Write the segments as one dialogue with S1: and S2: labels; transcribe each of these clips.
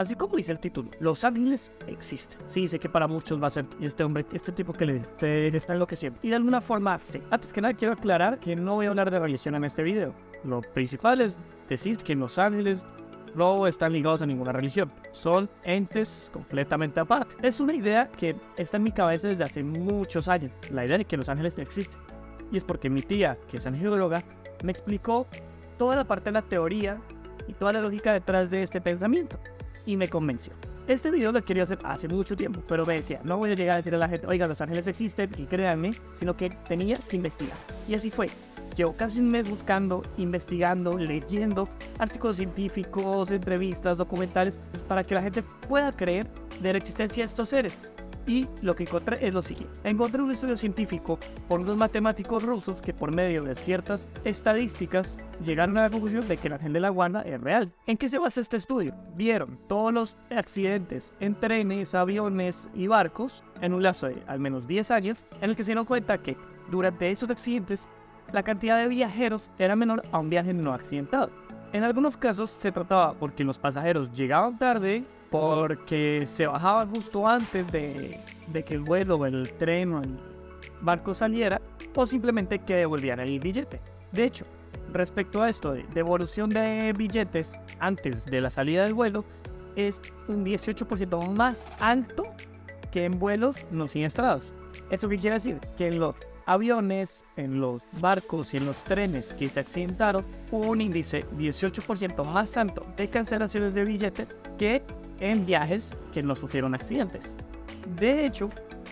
S1: Así como dice el título, los ángeles existen. Sí, sé que para muchos va a ser este hombre, este tipo que le dice, está enloqueciendo. Y de alguna forma, sí. Antes que nada, quiero aclarar que no voy a hablar de religión en este video. Lo principal es decir que los ángeles no están ligados a ninguna religión. Son entes completamente aparte. Es una idea que está en mi cabeza desde hace muchos años. La idea de que los ángeles existen. Y es porque mi tía, que es angióloga, me explicó toda la parte de la teoría y toda la lógica detrás de este pensamiento y me convenció. Este video lo quería hacer hace mucho tiempo, pero me decía, no voy a llegar a decir a la gente, oiga, los ángeles existen y créanme, sino que tenía que investigar. Y así fue. Llevo casi un mes buscando, investigando, leyendo artículos científicos, entrevistas, documentales, para que la gente pueda creer de la existencia de estos seres. Y lo que encontré es lo siguiente. Encontré un estudio científico por unos matemáticos rusos que por medio de ciertas estadísticas llegaron a la conclusión de que el ángel de la guarda es real. ¿En qué se basa este estudio? Vieron todos los accidentes en trenes, aviones y barcos en un lazo de al menos 10 años en el que se dieron cuenta que durante estos accidentes la cantidad de viajeros era menor a un viaje no accidentado. En algunos casos se trataba porque los pasajeros llegaban tarde porque se bajaban justo antes de, que el vuelo el tren o el barco saliera o simplemente que devolvían el billete. De hecho, respecto a esto de devolución de billetes antes de la salida del vuelo, es un 18% más alto que en vuelos no siniestrados. ¿Esto qué quiere decir? Que en los aviones, en los barcos y en los trenes que se accidentaron, hubo un índice 18% más alto de cancelaciones de billetes que en viajes que no sufrieron accidentes. De hecho,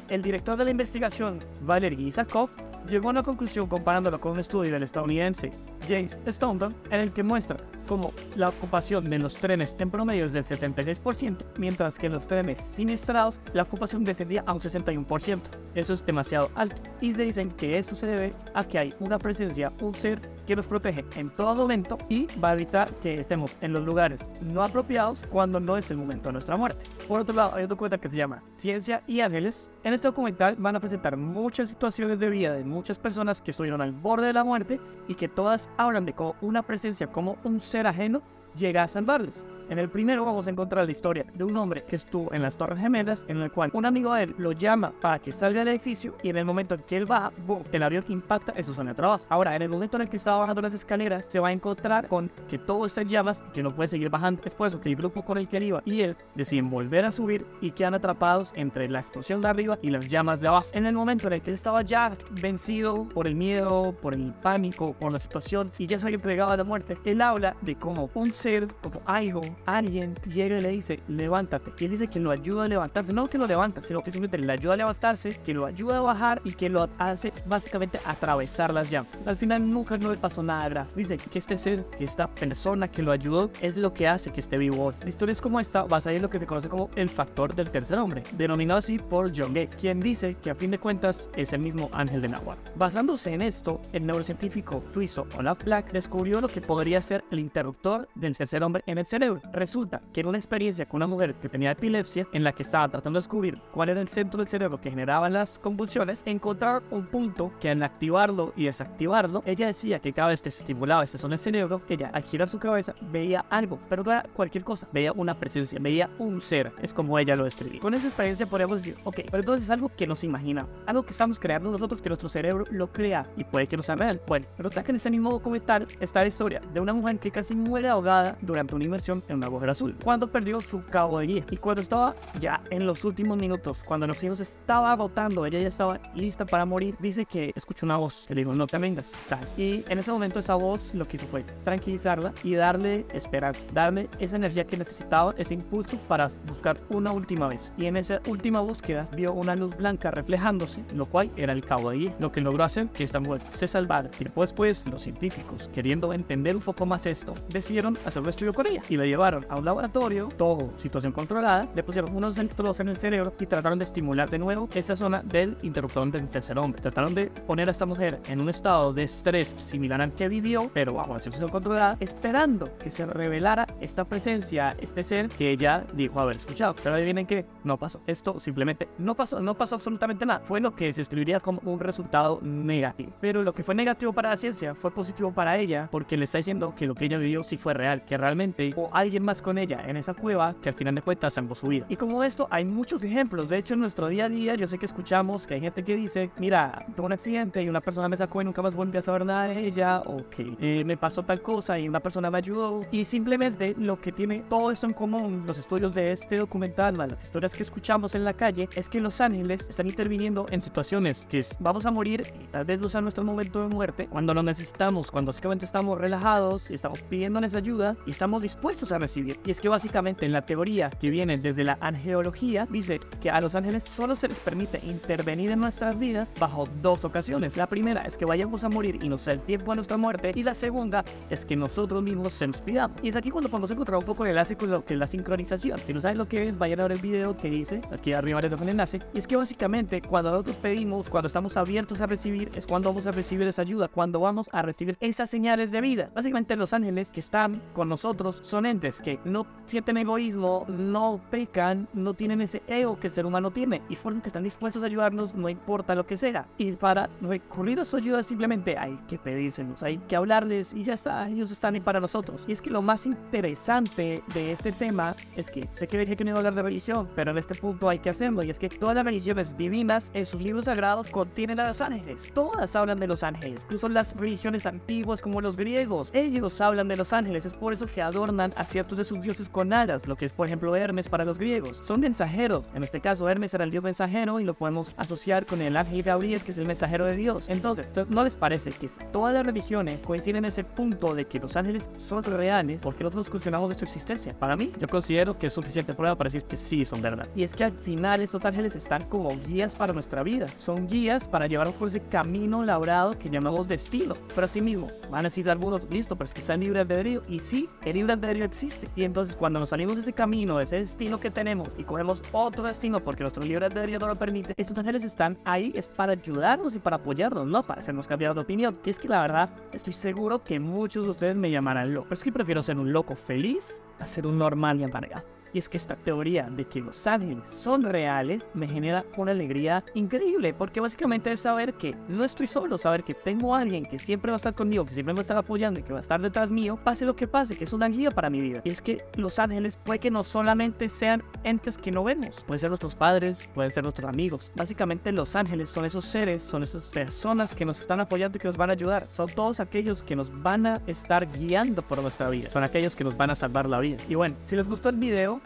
S1: el director de la investigación, Valery Isakov, llegó a una conclusión comparándolo con un estudio del estadounidense James Staunton, en el que muestra cómo la ocupación de los trenes en promedio es del 76%, mientras que en los trenes siniestrados la ocupación descendía a un 61%. Eso es demasiado alto y se dicen que esto se debe a que hay una presencia, un ser que nos protege en todo momento y va a evitar que estemos en los lugares no apropiados cuando no es el momento de nuestra muerte. Por otro lado, hay un documental que se llama Ciencia y Ángeles. En este documental van a presentar muchas situaciones de vida de muchas personas que estuvieron al borde de la muerte y que todas de cómo una presencia, como un ser ajeno, llega a salvarles. En el primero vamos a encontrar la historia de un hombre que estuvo en las Torres Gemelas, en el cual un amigo de él lo llama para que salga del edificio y en el momento en que él baja, boom, el avión impacta en su zona de trabajo. Ahora, en el momento en el que estaba bajando las escaleras, se va a encontrar con que todo está en llamas y que no puede seguir bajando. Después, que el grupo con el que él iba y él deciden volver a subir y quedan atrapados entre la explosión de arriba y las llamas de abajo. En el momento en el que él estaba ya vencido por el miedo, por el pánico, por la situación y ya se había entregado a la muerte, él habla de cómo un ser, como algo, alguien llega y le dice, levántate. Y él dice que lo ayuda a levantarse. No que lo levanta, sino que simplemente le ayuda a levantarse, que lo ayuda a bajar y que lo hace básicamente atravesar las llamas. Al final nunca no le pasó nada grave. Dice que este ser, que esta persona que lo ayudó, es lo que hace que esté vivo hoy. La historia es como esta, va a salir lo que se conoce como el factor del tercer hombre, denominado así por John Gay, quien dice que a fin de cuentas es el mismo ángel de Nahuatl. Basándose en esto, el neurocientífico suizo Olaf Black descubrió lo que podría ser el interruptor del tercer hombre en el cerebro. Resulta que en una experiencia con una mujer que tenía epilepsia, en la que estaba tratando de descubrir cuál era el centro del cerebro que generaba las convulsiones, encontrar un punto que al activarlo y desactivarlo, ella decía que cada vez que se estimulaba esta zona del cerebro, ella al girar su cabeza veía algo, pero no era cualquier cosa, veía una presencia, veía un ser, es como ella lo describía. Con esa experiencia podríamos decir, ok, pero entonces es algo que nos imagina, algo que estamos creando nosotros, que nuestro cerebro lo crea y puede que no sea real. Bueno, pero está que en este mismo documental está la historia de una mujer que casi muere ahogada durante una inmersión en un agujero azul cuando perdió su guía. Y cuando estaba ya en los últimos minutos, cuando los hijos estaba agotando, ella ya estaba lista para morir, dice que escuchó una voz que le dijo, no te vengas, sal. Y en ese momento esa voz lo que hizo fue tranquilizarla y darle esperanza, darle esa energía que necesitaba, ese impulso para buscar una última vez. Y en esa última búsqueda vio una luz blanca reflejándose, lo cual era el guía, lo que logró hacer que esta mujer se salvara. Y después, pues, los científicos, queriendo entender un poco más esto, decidieron hacer un estudio con ella y la llevaron a un laboratorio, todo situación controlada, le pusieron unos electrodos en el cerebro y trataron de estimular de nuevo esta zona del interruptor del tercer hombre. Trataron de poner a esta mujer en un estado de estrés similar al que vivió, pero bajo la situación controlada, esperando que se revelara esta presencia, este ser que ella dijo haber escuchado. Pero adivinen que no pasó. Esto simplemente no pasó, no pasó absolutamente nada. Fue lo que se escribiría como un resultado negativo. Pero lo que fue negativo para la ciencia fue positivo para ella porque le está diciendo que lo que ella vivió sí fue real, que realmente o alguien alguien más con ella en esa cueva que al final de cuentas salvó su vida. Y como esto hay muchos ejemplos. De hecho, en nuestro día a día yo sé que escuchamos que hay gente que dice, mira, tuve un accidente y una persona me sacó y nunca más volví a saber nada de ella, o que eh, me pasó tal cosa y una persona me ayudó. Y simplemente lo que tiene todo esto en común, los estudios de este documental, las historias que escuchamos en la calle, es que los ángeles están interviniendo en situaciones que vamos a morir y tal vez no sea nuestro momento de muerte, cuando lo necesitamos, cuando básicamente estamos relajados y estamos pidiéndoles ayuda y estamos dispuestos a recibir. Y es que básicamente en la teoría que viene desde la angeología, dice que a los ángeles solo se les permite intervenir en nuestras vidas bajo dos ocasiones. La primera es que vayamos a morir y nos sea el tiempo a nuestra muerte y la segunda es que nosotros mismos se nos pidamos. Y es aquí cuando podemos encontrar un poco el enlace con lo que es la sincronización. Si no saben lo que es, vayan a ver el video que hice, aquí arriba les dejo el enlace. Y es que básicamente cuando nosotros pedimos, cuando estamos abiertos a recibir, es cuando vamos a recibir esa ayuda, cuando vamos a recibir esas señales de vida. Básicamente los ángeles que están con nosotros son entes que no sienten egoísmo, no pecan, no tienen ese ego que el ser humano tiene y fueron que están dispuestos a ayudarnos no importa lo que sea. Y para recurrir a su ayuda simplemente hay que pedírselos, hay que hablarles y ya está, ellos están ahí para nosotros. Y es que lo más interesante de este tema es que sé que dije que no iba a hablar de religión, pero en este punto hay que hacerlo y es que todas las religiones divinas en sus libros sagrados contienen a los ángeles. Todas hablan de los ángeles, incluso las religiones antiguas como los griegos, ellos hablan de los ángeles, es por eso que adornan a ciertos de sus dioses con alas, lo que es por ejemplo Hermes para los griegos. Son mensajeros, en este caso Hermes era el dios mensajero y lo podemos asociar con el ángel Gabriel que es el mensajero de Dios. Entonces, ¿no les parece que todas las religiones coinciden en ese punto de que los ángeles son reales porque nosotros cuestionamos de su existencia? Para mí, yo considero que es suficiente prueba para decir que sí son verdad. Y es que al final estos ángeles están como guías para nuestra vida, son guías para llevarnos por ese camino labrado que llamamos destino. Pero así mismo, van a decir algunos, listo, pero es que está en libre albedrío. Y sí, el libre albedrío existe. Y entonces cuando nos salimos de ese camino, de ese destino que tenemos y cogemos otro destino porque nuestro libre albedrío no lo permite, estos ángeles están ahí es para ayudarnos y para apoyarnos, no para hacernos cambiar de opinión. Y es que la verdad, estoy seguro que muchos de ustedes me llamarán loco. Pero es que prefiero ser un loco feliz a ser un normal y amargado. Y es que esta teoría de que los ángeles son reales me genera una alegría increíble, porque básicamente es saber que no estoy solo, saber que tengo a alguien que siempre va a estar conmigo, que siempre me estar apoyando y que va a estar detrás mío, pase lo que pase, que es una guía para mi vida. Y es que los ángeles puede que no solamente sean entes que no vemos, pueden ser nuestros padres, pueden ser nuestros amigos. Básicamente los ángeles son esos seres, son esas personas que nos están apoyando y que nos van a ayudar. Son todos aquellos que nos van a estar guiando por nuestra vida. Son aquellos que nos van a salvar la vida. Y bueno, si les gustó el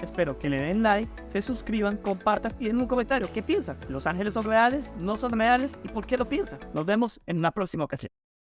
S1: espero que le den like, se suscriban, compartan y den un comentario. ¿Qué piensan? ¿Los ángeles son reales? ¿No son reales? ¿Y por qué lo piensan? Nos vemos en una próxima ocasión.